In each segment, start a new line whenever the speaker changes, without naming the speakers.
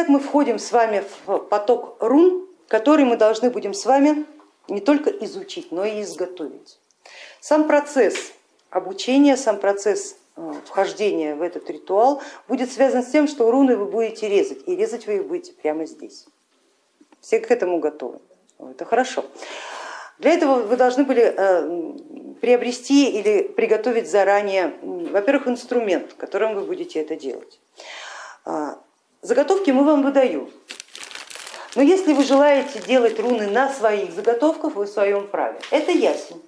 Итак, мы входим с вами в поток рун, который мы должны будем с вами не только изучить, но и изготовить. Сам процесс обучения, сам процесс э, вхождения в этот ритуал будет связан с тем, что руны вы будете резать, и резать вы их будете прямо здесь. Все к этому готовы. Это хорошо. Для этого вы должны были э, приобрести или приготовить заранее, во-первых, инструмент, которым вы будете это делать. Заготовки мы вам выдаем, но если вы желаете делать руны на своих заготовках, вы в своем праве. Это ясень.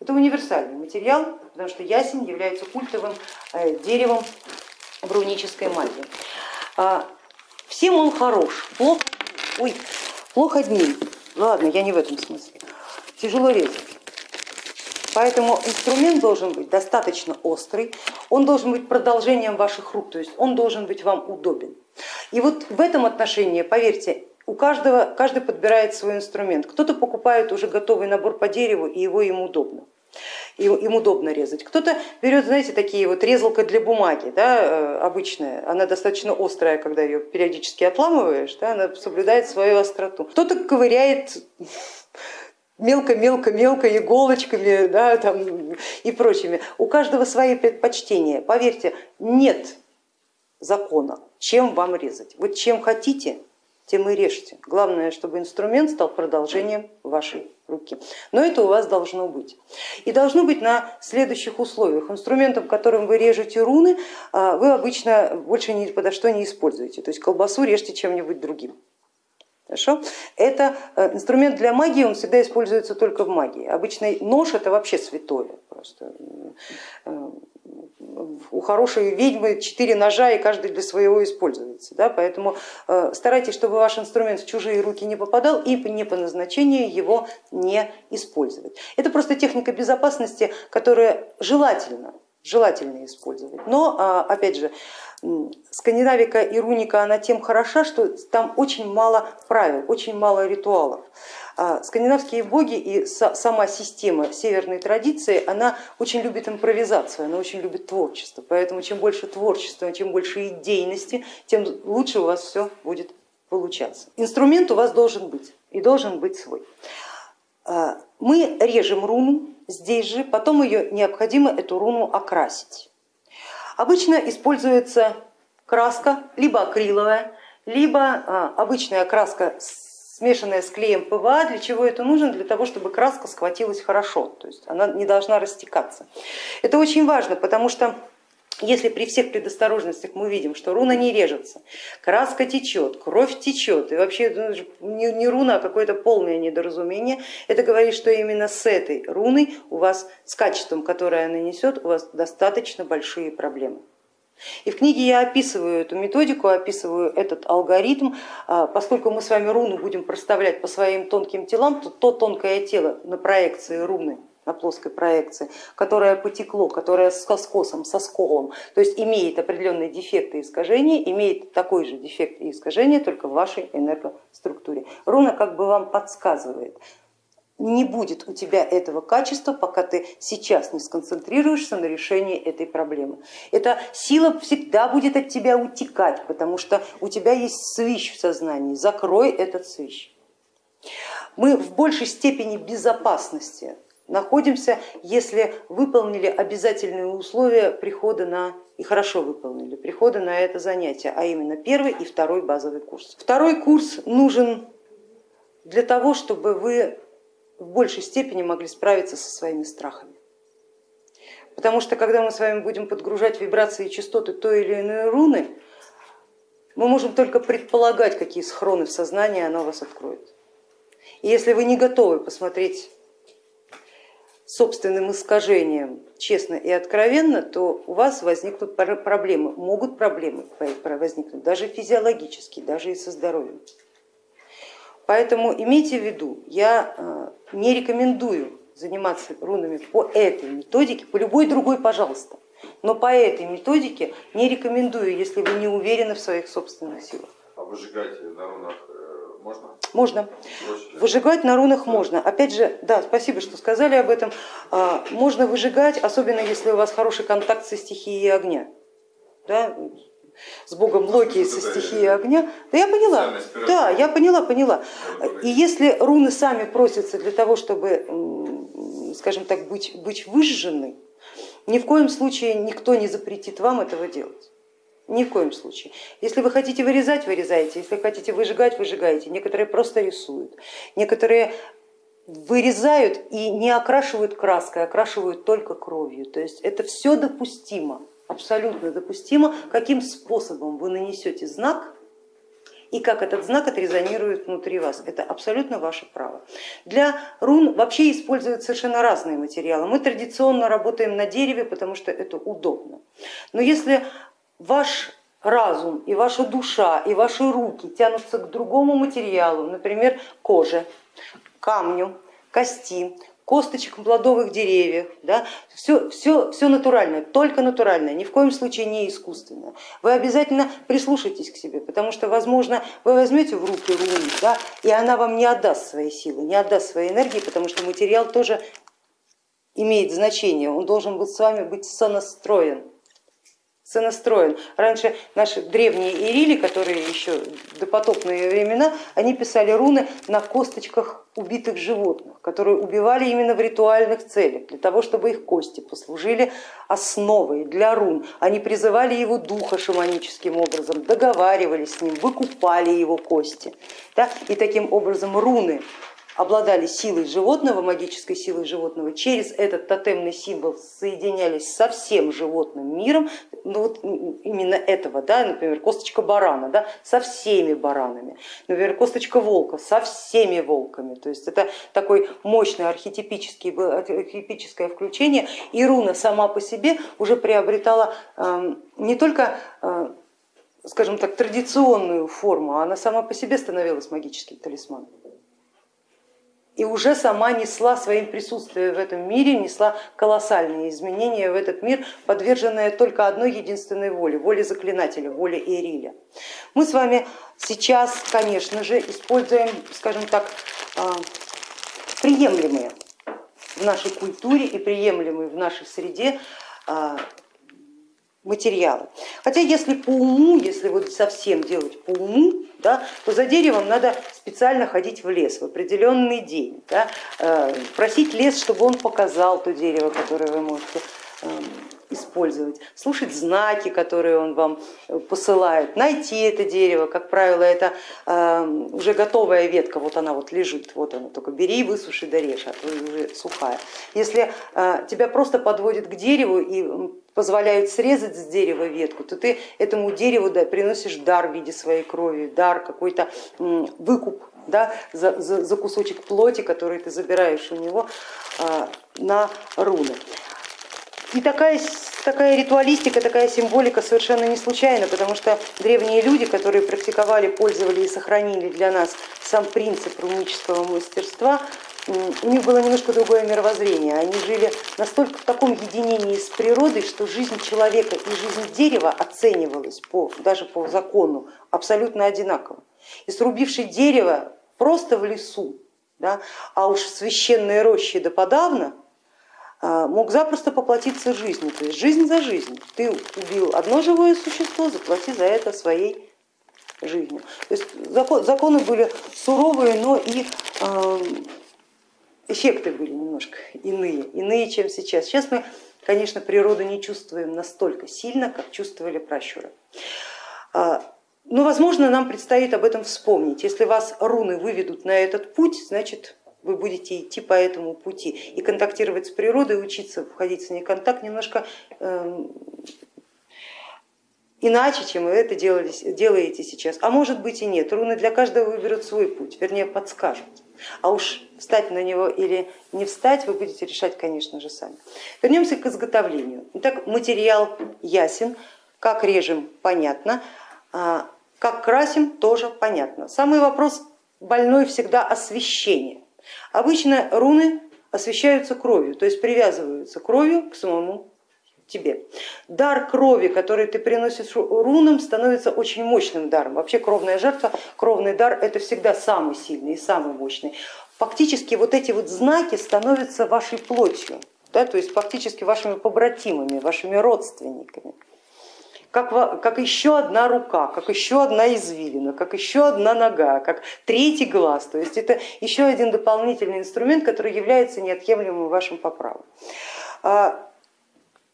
Это универсальный материал, потому что ясень является культовым э, деревом в рунической магии. А, всем он хорош, плохо, ой, плохо дней. Ладно, я не в этом смысле тяжело резать. Поэтому инструмент должен быть достаточно острый, он должен быть продолжением ваших рук, то есть он должен быть вам удобен. И вот в этом отношении, поверьте, у каждого, каждый подбирает свой инструмент. Кто-то покупает уже готовый набор по дереву и его им удобно им удобно резать. Кто-то берет, знаете, такие вот резалка для бумаги, да, э, обычная, она достаточно острая, когда ее периодически отламываешь, да, она соблюдает свою остроту. Кто-то ковыряет мелко-мелко-мелко иголочками да, там, и прочими. У каждого свои предпочтения. Поверьте, нет закона, чем вам резать. Вот чем хотите, тем и режьте. Главное, чтобы инструмент стал продолжением вашей руки. Но это у вас должно быть. И должно быть на следующих условиях. Инструментом, которым вы режете руны, а, вы обычно больше ни подо что не используете. То есть колбасу режьте чем-нибудь другим. Хорошо? Это э, инструмент для магии, он всегда используется только в магии. Обычный нож это вообще святое. Просто. Э, у хорошей ведьмы четыре ножа и каждый для своего используется. Да? Поэтому э, старайтесь, чтобы ваш инструмент в чужие руки не попадал и не по назначению его не использовать. Это просто техника безопасности, которая желательно, желательно использовать. Но а, опять же, Скандинавика и руника она тем хороша, что там очень мало правил, очень мало ритуалов. А скандинавские боги и сама система северной традиции, она очень любит импровизацию, она очень любит творчество. Поэтому чем больше творчества, чем больше идейности, тем лучше у вас все будет получаться. Инструмент у вас должен быть и должен быть свой. А, мы режем руну здесь же, потом ее необходимо эту руну окрасить. Обычно используется краска либо акриловая, либо а, обычная краска смешанная с клеем ПВА. Для чего это нужно? Для того, чтобы краска схватилась хорошо, то есть она не должна растекаться. Это очень важно, потому что если при всех предосторожностях мы видим, что руна не режется, краска течет, кровь течет, и вообще не руна, а какое-то полное недоразумение, это говорит, что именно с этой руной у вас, с качеством, которое она несет, у вас достаточно большие проблемы. И в книге я описываю эту методику, описываю этот алгоритм, а, поскольку мы с вами руну будем проставлять по своим тонким телам, то то тонкое тело на проекции руны на плоской проекции, которое потекло, которое с скосом, со сколом, то есть имеет определенные дефекты и искажения, имеет такой же дефект и искажение, только в вашей энергоструктуре. Руна как бы вам подсказывает, не будет у тебя этого качества, пока ты сейчас не сконцентрируешься на решении этой проблемы. Эта сила всегда будет от тебя утекать, потому что у тебя есть свищ в сознании, закрой этот свищ. Мы в большей степени безопасности находимся, если выполнили обязательные условия прихода на и хорошо выполнили прихода на это занятие, а именно первый и второй базовый курс. Второй курс нужен для того, чтобы вы в большей степени могли справиться со своими страхами. Потому что когда мы с вами будем подгружать вибрации и частоты той или иной руны, мы можем только предполагать, какие схроны в сознании она вас откроет. И если вы не готовы посмотреть собственным искажением честно и откровенно, то у вас возникнут проблемы, могут проблемы возникнуть даже физиологические, даже и со здоровьем. Поэтому имейте в виду, я э, не рекомендую заниматься рунами по этой методике, по любой другой, пожалуйста, но по этой методике не рекомендую, если вы не уверены в своих собственных силах.
А выжигать на рунах э, можно?
Можно. Выжигать на рунах можно. Опять же, да, спасибо, что сказали об этом. А, можно выжигать, особенно если у вас хороший контакт со стихией огня. Да? с богом Локи и со стихией огня. Да я поняла, да, я поняла, поняла. И если руны сами просятся для того, чтобы, скажем так, быть, быть выжжены, ни в коем случае никто не запретит вам этого делать. Ни в коем случае. Если вы хотите вырезать, вырезайте, если хотите выжигать, выжигаете. Некоторые просто рисуют, некоторые вырезают и не окрашивают краской, окрашивают только кровью. То есть это все допустимо, абсолютно допустимо, каким способом вы нанесете знак и как этот знак отрезонирует внутри вас. Это абсолютно ваше право. Для рун вообще используют совершенно разные материалы. Мы традиционно работаем на дереве, потому что это удобно. Но если ваш разум и ваша душа и ваши руки тянутся к другому материалу, например, коже, камню, кости, косточек плодовых деревьев, да, все, все, все натуральное, только натуральное, ни в коем случае не искусственное. Вы обязательно прислушайтесь к себе, потому что, возможно, вы возьмете в руки руну, да, и она вам не отдаст свои силы, не отдаст своей энергии, потому что материал тоже имеет значение, он должен быть с вами быть сонастроен сонастроен. Раньше наши древние ирили, которые еще допотопные времена, они писали руны на косточках убитых животных, которые убивали именно в ритуальных целях, для того, чтобы их кости послужили основой для рун. Они призывали его духа шаманическим образом, договаривались с ним, выкупали его кости. Да? И таким образом руны обладали силой животного, магической силой животного, через этот тотемный символ соединялись со всем животным миром, ну вот именно этого, да, например, косточка барана, да, со всеми баранами, например, косточка волка со всеми волками, то есть это такой мощный архетипический, архетипическое включение, и руна сама по себе уже приобретала эм, не только э, скажем так, традиционную форму, она сама по себе становилась магическим талисманом и уже сама несла своим присутствием в этом мире, несла колоссальные изменения в этот мир, подверженная только одной единственной воле, воле заклинателя, воле Ириля. Мы с вами сейчас, конечно же, используем, скажем так, а, приемлемые в нашей культуре и приемлемые в нашей среде а, материалы. Хотя если по уму, если вот совсем делать по уму, да, то за деревом надо специально ходить в лес в определенный день, да, э, просить лес, чтобы он показал то дерево, которое вы можете эм, использовать, слушать знаки, которые он вам э, посылает, найти это дерево, как правило, это эм, уже готовая ветка, вот она вот лежит, вот она, только бери, высуши, дорежь, а то уже сухая. Если э, тебя просто подводят к дереву и позволяют срезать с дерева ветку, то ты этому дереву да, приносишь дар в виде своей крови, дар, какой-то выкуп да, за, за, за кусочек плоти, который ты забираешь у него а, на руны. И такая, такая ритуалистика, такая символика совершенно не случайна, потому что древние люди, которые практиковали, пользовали и сохранили для нас сам принцип рунического мастерства, у них было немножко другое мировоззрение. Они жили настолько в таком единении с природой, что жизнь человека и жизнь дерева оценивалась по, даже по закону абсолютно одинаково. И срубивший дерево просто в лесу, да, а уж в священной роще да подавно, а, мог запросто поплатиться жизнью, то есть жизнь за жизнь. Ты убил одно живое существо, заплати за это своей жизнью. То есть законы были суровые, но и эффекты были немножко иные, иные, чем сейчас. Сейчас мы, конечно, природу не чувствуем настолько сильно, как чувствовали пращуры. А, но, возможно, нам предстоит об этом вспомнить. Если вас руны выведут на этот путь, значит, вы будете идти по этому пути и контактировать с природой, учиться входить с ней в контакт немножко эм, иначе, чем вы это делали, делаете сейчас. А может быть и нет, руны для каждого выберут свой путь, вернее подскажут. А уж встать на него или не встать вы будете решать, конечно же, сами. Вернемся к изготовлению. Итак, материал ясен, как режем понятно, а, как красим тоже понятно. Самый вопрос больной всегда освещение. Обычно руны освещаются кровью, то есть привязываются кровью к самому тебе. Дар крови, который ты приносишь рунам, становится очень мощным даром. Вообще кровная жертва, кровный дар это всегда самый сильный и самый мощный. Фактически вот эти вот знаки становятся вашей плотью, да, то есть фактически вашими побратимами, вашими родственниками. как, как еще одна рука, как еще одна извилина, как еще одна нога, как третий глаз. То есть это еще один дополнительный инструмент, который является неотъемлемым вашим по праву.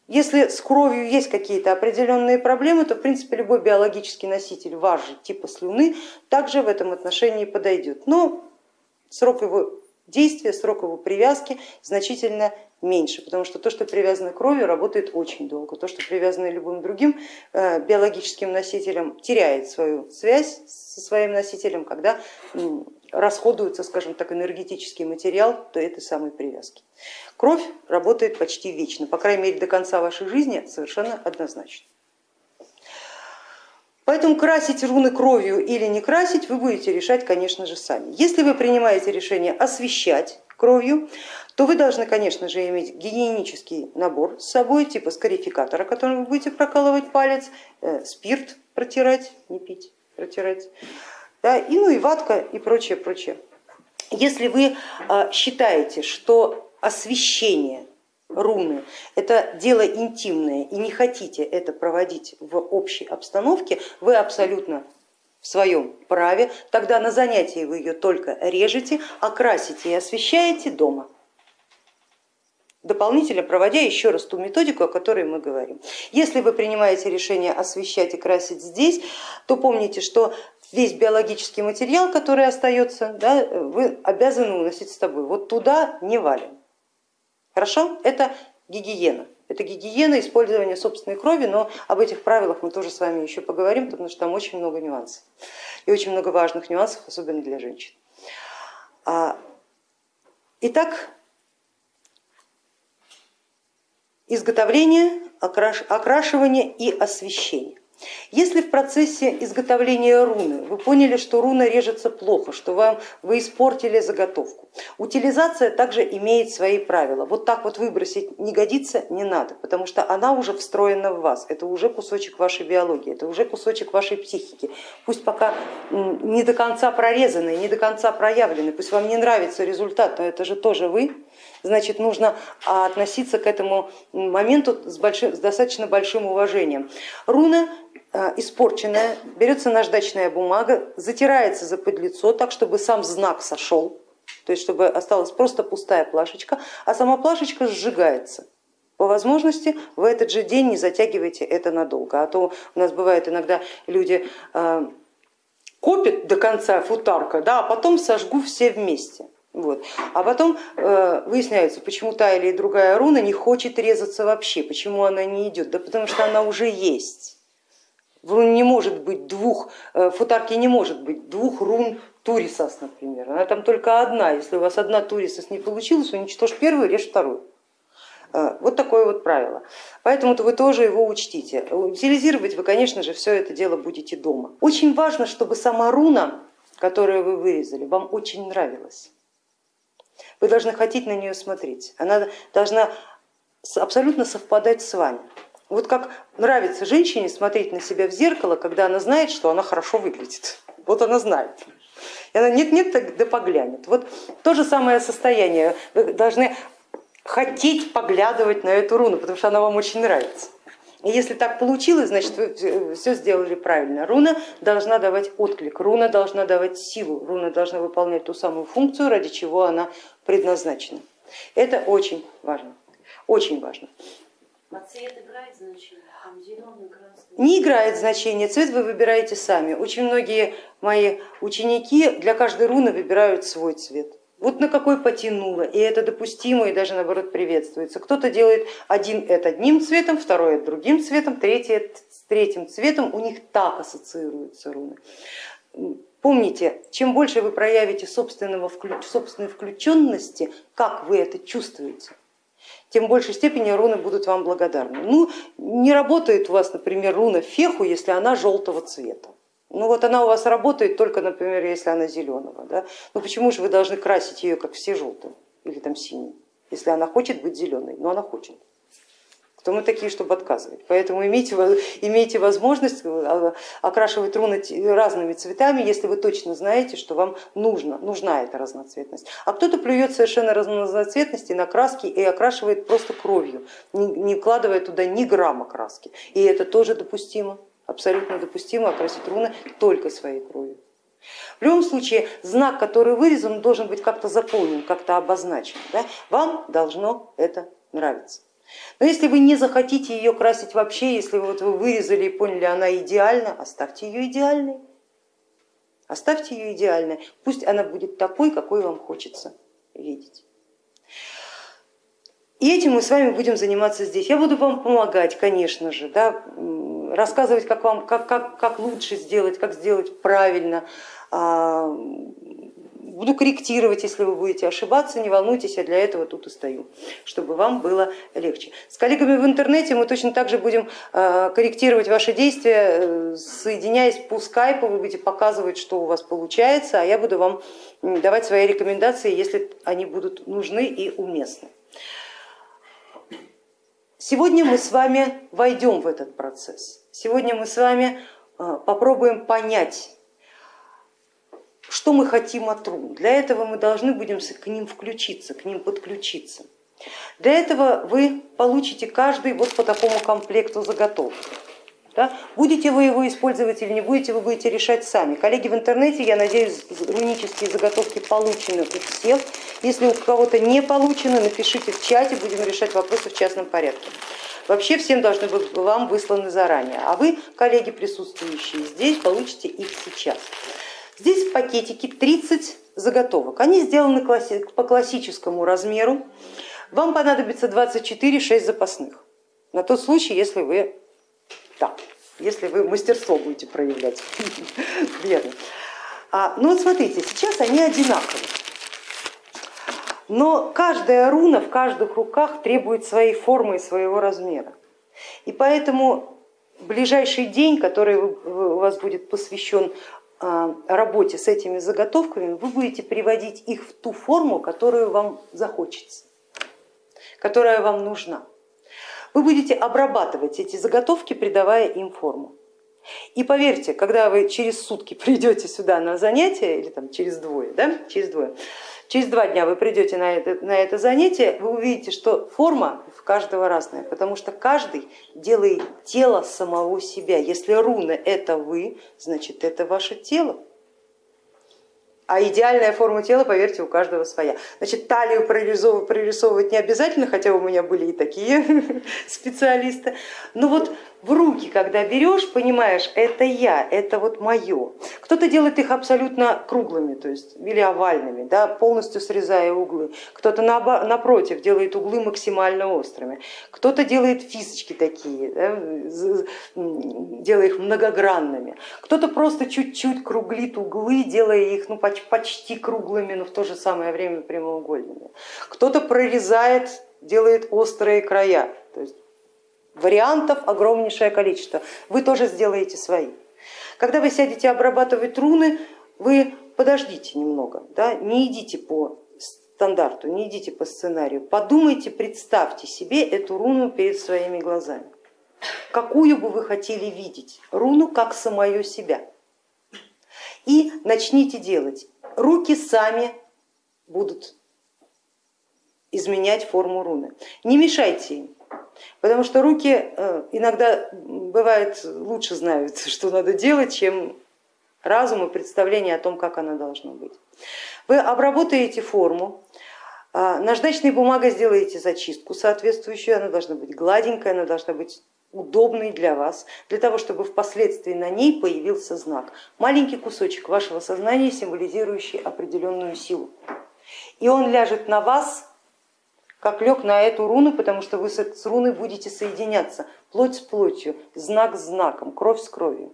Если с кровью есть какие-то определенные проблемы, то в принципе любой биологический носитель же типа слюны также в этом отношении подойдет. Но срок его действия, срок его привязки значительно меньше, потому что то, что привязано кровью, работает очень долго. То, что привязано любым другим э, биологическим носителем, теряет свою связь со своим носителем, когда расходуется, скажем так, энергетический материал до этой самой привязки. Кровь работает почти вечно, по крайней мере до конца вашей жизни совершенно однозначно. Поэтому красить руны кровью или не красить вы будете решать, конечно же, сами. Если вы принимаете решение освещать кровью, то вы должны, конечно же, иметь гигиенический набор с собой, типа скарификатора, которым вы будете прокалывать палец, э, спирт протирать, не пить, протирать, да, и, ну и ватка и прочее, прочее. Если вы э, считаете, что освещение руны это дело интимное и не хотите это проводить в общей обстановке, вы абсолютно в своем праве, тогда на занятии вы ее только режете, окрасите и освещаете дома дополнительно проводя еще раз ту методику, о которой мы говорим. Если вы принимаете решение освещать и красить здесь, то помните, что весь биологический материал, который остается, да, вы обязаны уносить с собой. Вот туда не валим. Хорошо? Это гигиена. Это гигиена использования собственной крови, но об этих правилах мы тоже с вами еще поговорим, потому что там очень много нюансов. И очень много важных нюансов, особенно для женщин. А, итак, изготовление, окрашивание и освещение. Если в процессе изготовления руны вы поняли, что руна режется плохо, что вам, вы испортили заготовку, утилизация также имеет свои правила. Вот так вот выбросить не годится, не надо, потому что она уже встроена в вас, это уже кусочек вашей биологии, это уже кусочек вашей психики. Пусть пока не до конца прорезанный, не до конца проявленный, пусть вам не нравится результат, но это же тоже вы, значит нужно относиться к этому моменту с, большим, с достаточно большим уважением. Руна э, испорченная, берется наждачная бумага, затирается за подлицо так, чтобы сам знак сошел, то есть чтобы осталась просто пустая плашечка, а сама плашечка сжигается. По возможности в этот же день не затягивайте это надолго, а то у нас бывает иногда люди э, копят до конца футарка, да, а потом сожгу все вместе. Вот. А потом э, выясняется, почему та или другая руна не хочет резаться вообще, почему она не идет. Да потому что она уже есть. В руне не может быть двух, э, в не может быть двух рун турисас, например. Она там только одна. Если у вас одна турисас не получилась, уничтожь первую, режь вторую. Э, вот такое вот правило. Поэтому -то вы тоже его учтите. Утилизировать вы, конечно же, все это дело будете дома. Очень важно, чтобы сама руна, которую вы вырезали, вам очень нравилась. Вы должны хотеть на нее смотреть, она должна абсолютно совпадать с вами. Вот как нравится женщине смотреть на себя в зеркало, когда она знает, что она хорошо выглядит. Вот она знает. И она нет-нет, да поглянет. Вот то же самое состояние. Вы должны хотеть поглядывать на эту руну, потому что она вам очень нравится. Если так получилось, значит вы все сделали правильно. Руна должна давать отклик, руна должна давать силу, руна должна выполнять ту самую функцию, ради чего она предназначена. Это очень важно, очень важно.
А цвет играет значение? Там зеленый, красный?
Не играет значение, цвет вы выбираете сами. Очень многие мои ученики для каждой руны выбирают свой цвет вот на какой потянуло, и это допустимо, и даже наоборот приветствуется. Кто-то делает один это одним цветом, второй это другим цветом, третий с третьим цветом, у них так ассоциируются руны. Помните, чем больше вы проявите собственного, собственной включенности, как вы это чувствуете, тем большей степени руны будут вам благодарны. Ну, не работает у вас, например, руна феху, если она желтого цвета. Ну вот она у вас работает только, например, если она зеленого. Да? Ну почему же вы должны красить ее, как все желтым или там синим, если она хочет быть зеленой, но она хочет. кто мы такие, чтобы отказывать. Поэтому имейте, имейте возможность э, окрашивать руны разными цветами, если вы точно знаете, что вам нужно, нужна эта разноцветность. А кто-то плюет совершенно разноцветности на краски и окрашивает просто кровью, не вкладывая туда ни грамма краски. И это тоже допустимо, абсолютно допустимо окрасить руны только своей кровью. В любом случае знак, который вырезан, должен быть как-то заполнен, как-то обозначен. Да? Вам должно это нравиться. Но если вы не захотите ее красить вообще, если вот вы вырезали и поняли, она идеальна, оставьте ее идеальной. Оставьте ее идеальной, пусть она будет такой, какой вам хочется видеть. И этим мы с вами будем заниматься здесь. Я буду вам помогать, конечно же, да, рассказывать, как, вам, как, как, как лучше сделать, как сделать правильно, а, буду корректировать, если вы будете ошибаться, не волнуйтесь, я для этого тут и стою, чтобы вам было легче. С коллегами в интернете мы точно так же будем а, корректировать ваши действия, э, соединяясь по скайпу, вы будете показывать, что у вас получается, а я буду вам давать свои рекомендации, если они будут нужны и уместны. Сегодня мы с вами войдем в этот процесс. Сегодня мы с вами а, попробуем понять, что мы хотим от рун. Для этого мы должны будем к ним включиться, к ним подключиться. Для этого вы получите каждый вот по такому комплекту заготовок. Да? Будете вы его использовать или не будете, вы будете решать сами. Коллеги в интернете, я надеюсь, рунические заготовки получены у всех. Если у кого-то не получено, напишите в чате, будем решать вопросы в частном порядке. Вообще всем должны быть вам высланы заранее, а вы, коллеги, присутствующие здесь, получите их сейчас. Здесь в пакетике 30 заготовок. Они сделаны по классическому размеру. Вам понадобится 24, 6 запасных. На тот случай, если вы, да, если вы мастерство будете проявлять. Верно. А, ну вот смотрите, сейчас они одинаковые. Но каждая руна в каждых руках требует своей формы и своего размера. И поэтому ближайший день, который у вас будет посвящен а, работе с этими заготовками, вы будете приводить их в ту форму, которую вам захочется, которая вам нужна. Вы будете обрабатывать эти заготовки, придавая им форму. И поверьте, когда вы через сутки придете сюда на занятие, или там через двое, да, через двое, Через два дня вы придете на это, на это занятие, вы увидите, что форма в каждого разная, потому что каждый делает тело самого себя. Если руны это вы, значит это ваше тело. А идеальная форма тела, поверьте, у каждого своя. Значит, талию прорисовывать, не обязательно, хотя у меня были и такие специалисты. Но вот в руки, когда берешь, понимаешь, это я, это вот мое. Кто-то делает их абсолютно круглыми, то есть или овальными, да, полностью срезая углы. Кто-то напротив делает углы максимально острыми. Кто-то делает фисочки такие, да, делая их многогранными. Кто-то просто чуть-чуть круглит углы, делая их ну, почти круглыми, но в то же самое время прямоугольными. Кто-то прорезает, делает острые края. То есть Вариантов огромнейшее количество, вы тоже сделаете свои. Когда вы сядете обрабатывать руны, вы подождите немного, да? не идите по стандарту, не идите по сценарию, подумайте, представьте себе эту руну перед своими глазами. Какую бы вы хотели видеть? Руну как самое себя. И начните делать. Руки сами будут изменять форму руны. Не мешайте им. Потому что руки э, иногда бывает лучше знают, что надо делать, чем разум и представление о том, как она должна быть. Вы обработаете форму, а, наждачной бумагой сделаете зачистку соответствующую, она должна быть гладенькая, она должна быть удобной для вас, для того, чтобы впоследствии на ней появился знак. Маленький кусочек вашего сознания, символизирующий определенную силу. И он ляжет на вас как лег на эту руну, потому что вы с руной будете соединяться, плоть с плотью, знак с знаком, кровь с кровью,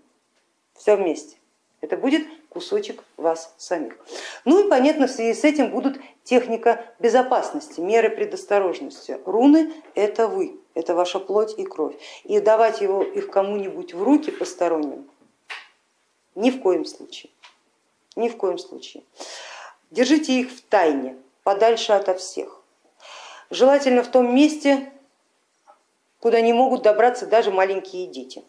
все вместе. Это будет кусочек вас самих. Ну и понятно, в связи с этим будут техника безопасности, меры предосторожности. Руны это вы, это ваша плоть и кровь. И давать его, их кому-нибудь в руки посторонним ни в коем случае. Ни в коем случае. Держите их в тайне, подальше ото всех. Желательно в том месте, куда не могут добраться даже маленькие дети.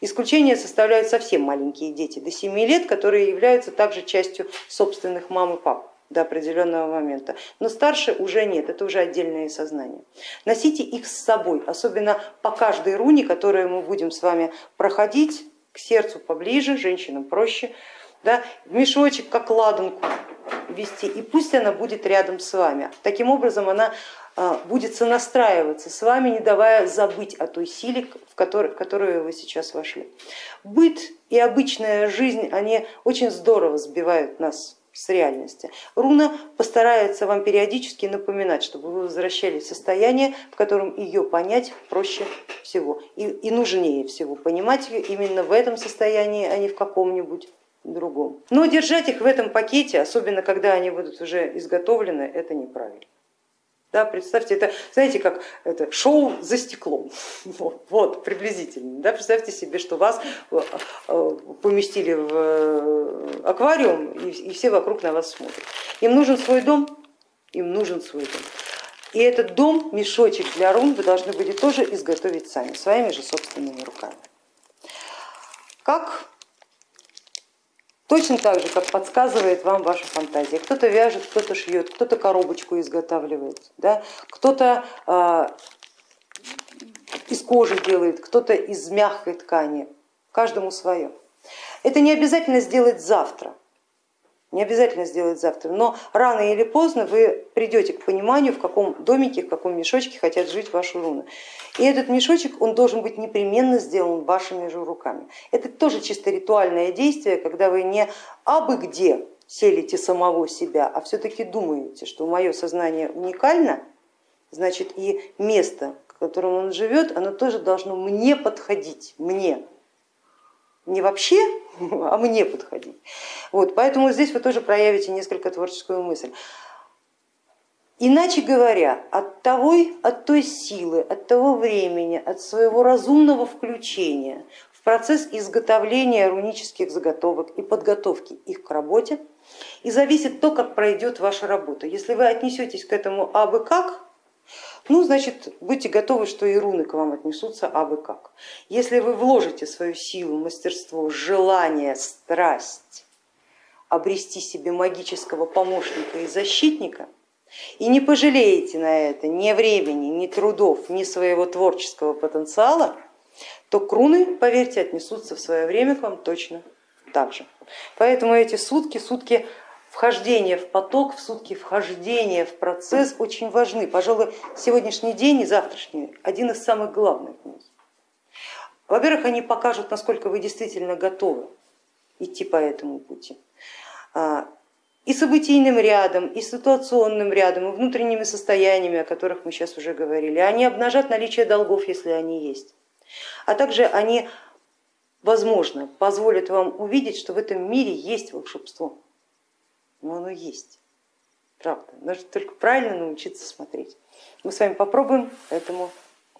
Исключение составляют совсем маленькие дети до 7 лет, которые являются также частью собственных мам и пап до определенного момента. Но старше уже нет, это уже отдельное сознание. Носите их с собой, особенно по каждой руне, которую мы будем с вами проходить, к сердцу поближе, женщинам проще, да, в мешочек, как ладанку вести, и пусть она будет рядом с вами. Таким образом она будет сонастраиваться с вами, не давая забыть о той силе, в которую, в которую вы сейчас вошли. Быт и обычная жизнь, они очень здорово сбивают нас с реальности. Руна постарается вам периодически напоминать, чтобы вы возвращались в состояние, в котором ее понять проще всего и, и нужнее всего. Понимать ее именно в этом состоянии, а не в каком-нибудь другом. Но держать их в этом пакете, особенно когда они будут уже изготовлены, это неправильно. Да, представьте, это, знаете, как это шоу за стеклом, вот, приблизительно. Да, представьте себе, что вас э, э, поместили в э, аквариум и, и все вокруг на вас смотрят. Им нужен свой дом, им нужен свой дом. И этот дом, мешочек для рун вы должны будете тоже изготовить сами, своими же собственными руками. Как Точно так же, как подсказывает вам ваша фантазия. Кто-то вяжет, кто-то шьет, кто-то коробочку изготавливает, да? кто-то э, из кожи делает, кто-то из мягкой ткани, каждому свое. Это не обязательно сделать завтра, не обязательно сделать завтра, но рано или поздно вы придете к пониманию, в каком домике, в каком мешочке хотят жить ваши руны. И этот мешочек, он должен быть непременно сделан вашими же руками. Это тоже чисто ритуальное действие, когда вы не абы где селите самого себя, а все-таки думаете, что мое сознание уникально, значит и место, в котором он живет, оно тоже должно мне подходить, мне, не вообще, а мне подходить. Вот, поэтому здесь вы тоже проявите несколько творческую мысль. Иначе говоря, от, того, от той силы, от того времени, от своего разумного включения в процесс изготовления рунических заготовок и подготовки их к работе и зависит то, как пройдет ваша работа. Если вы отнесетесь к этому абы как, ну, значит, будьте готовы, что и руны к вам отнесутся абы как. Если вы вложите свою силу, мастерство, желание, страсть обрести себе магического помощника и защитника, и не пожалеете на это ни времени, ни трудов, ни своего творческого потенциала, то круны, поверьте, отнесутся в свое время к вам точно так же. Поэтому эти сутки, сутки вхождение в поток, в сутки вхождения в процесс очень важны. Пожалуй, сегодняшний день и завтрашний один из самых главных дней. Во-первых, они покажут, насколько вы действительно готовы идти по этому пути. А, и событийным рядом, и ситуационным рядом, и внутренними состояниями, о которых мы сейчас уже говорили. Они обнажат наличие долгов, если они есть. А также они, возможно, позволят вам увидеть, что в этом мире есть волшебство но оно есть, правда. Нужно только правильно научиться смотреть. Мы с вами попробуем этому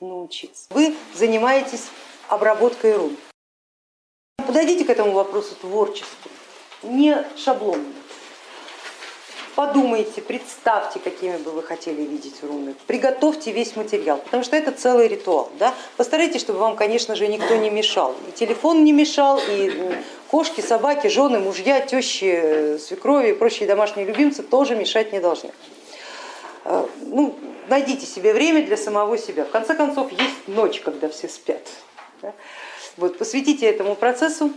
научиться. Вы занимаетесь обработкой рун. Подойдите к этому вопросу творчески, не шаблонно. Подумайте, представьте, какими бы вы хотели видеть руны, приготовьте весь материал, потому что это целый ритуал. Да? Постарайтесь, чтобы вам, конечно же, никто не мешал. И телефон не мешал, и кошки, собаки, жены, мужья, тещи, свекрови и прочие домашние любимцы тоже мешать не должны. Э, ну, найдите себе время для самого себя. В конце концов, есть ночь, когда все спят. Вот, посвятите этому процессу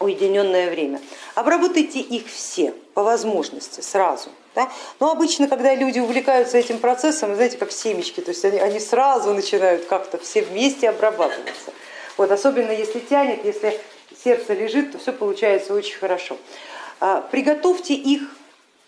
уединенное время. Обработайте их все по возможности сразу. Да? Но обычно, когда люди увлекаются этим процессом, знаете, как семечки, то есть они, они сразу начинают как-то все вместе обрабатываться. Вот, особенно если тянет, если сердце лежит, то все получается очень хорошо. А, приготовьте их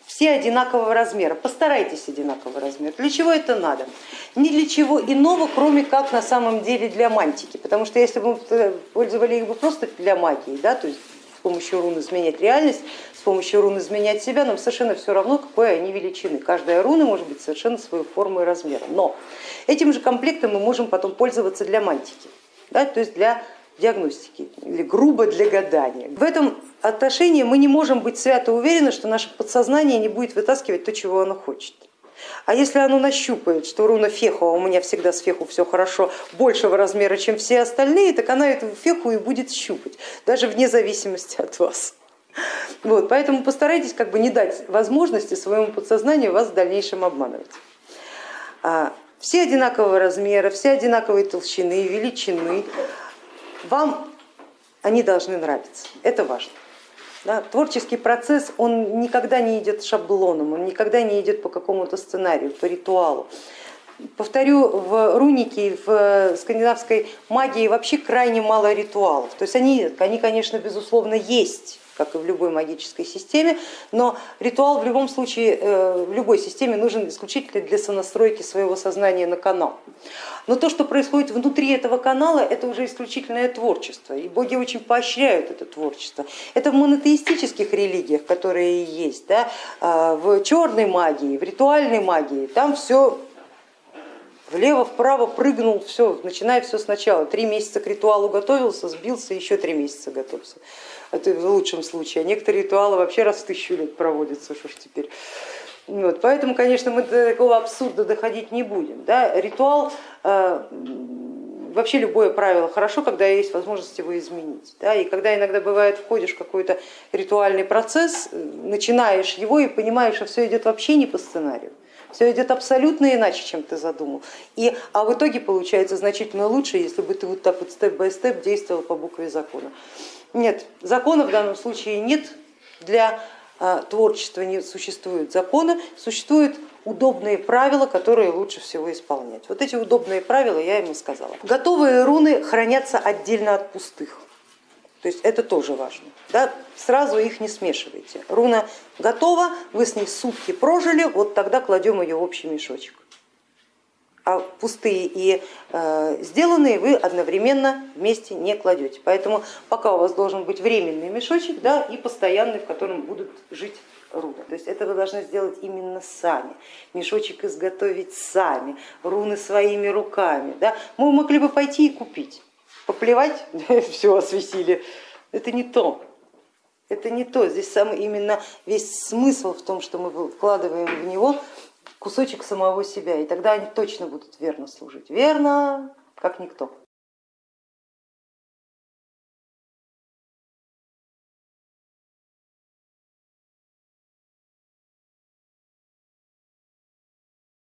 все одинакового размера, постарайтесь одинакового размера. Для чего это надо? Ни для чего иного, кроме как на самом деле для мантики, потому что если бы мы пользовали их бы просто для магии, да, то есть с помощью рун изменять реальность, с помощью рун изменять себя, нам совершенно все равно, какой они величины. Каждая руна может быть совершенно свою форму и размера. Но этим же комплектом мы можем потом пользоваться для мантики, да, то есть для диагностики или грубо для гадания. В этом отношении мы не можем быть свято уверены, что наше подсознание не будет вытаскивать то, чего оно хочет. А если оно нащупает, что руна феху, а у меня всегда с феху все хорошо, большего размера, чем все остальные, так она эту феху и будет щупать, даже вне зависимости от вас. Вот, поэтому постарайтесь как бы не дать возможности своему подсознанию вас в дальнейшем обманывать. А, все одинакового размера, все одинаковой толщины, величины, вам они должны нравиться, это важно. Да, творческий процесс, он никогда не идет шаблоном, он никогда не идет по какому-то сценарию, по ритуалу. Повторю, в рунике, в скандинавской магии вообще крайне мало ритуалов. То есть они, они конечно, безусловно, есть, как и в любой магической системе, но ритуал в любом случае, э, в любой системе нужен исключительно для сонастройки своего сознания на канал. Но то, что происходит внутри этого канала, это уже исключительное творчество, и боги очень поощряют это творчество. Это в монотеистических религиях, которые есть, да, а, в черной магии, в ритуальной магии, там все влево, вправо прыгнул, все, начиная все сначала. Три месяца к ритуалу готовился, сбился, еще три месяца готовился. Это в лучшем случае. А некоторые ритуалы вообще раз в тысячу лет проводятся, что ж теперь. Вот, поэтому, конечно, мы до такого абсурда доходить не будем. Да? Ритуал, э, вообще любое правило хорошо, когда есть возможность его изменить. Да? И когда иногда бывает, входишь в какой-то ритуальный процесс, начинаешь его и понимаешь, что все идет вообще не по сценарию. Все идет абсолютно иначе, чем ты задумал. И, а в итоге получается значительно лучше, если бы ты вот так вот степ-бай-степ действовал по букве закона. Нет, закона в данном случае нет, для а, творчества не существует закона, существуют удобные правила, которые лучше всего исполнять. Вот эти удобные правила я ему сказала. Готовые руны хранятся отдельно от пустых. То есть это тоже важно. Да? Сразу их не смешивайте. Руна готова, вы с ней сутки прожили, вот тогда кладем ее в общий мешочек. А пустые и э, сделанные вы одновременно вместе не кладете. Поэтому пока у вас должен быть временный мешочек да, и постоянный, в котором будут жить руны. То есть это вы должны сделать именно сами, мешочек изготовить сами, руны своими руками. Да. Мы могли бы пойти и купить поплевать, все осветили. Это не то. Это не то. Здесь самый именно весь смысл в том, что мы вкладываем в него кусочек самого себя, и тогда они точно будут верно служить. Верно, как никто.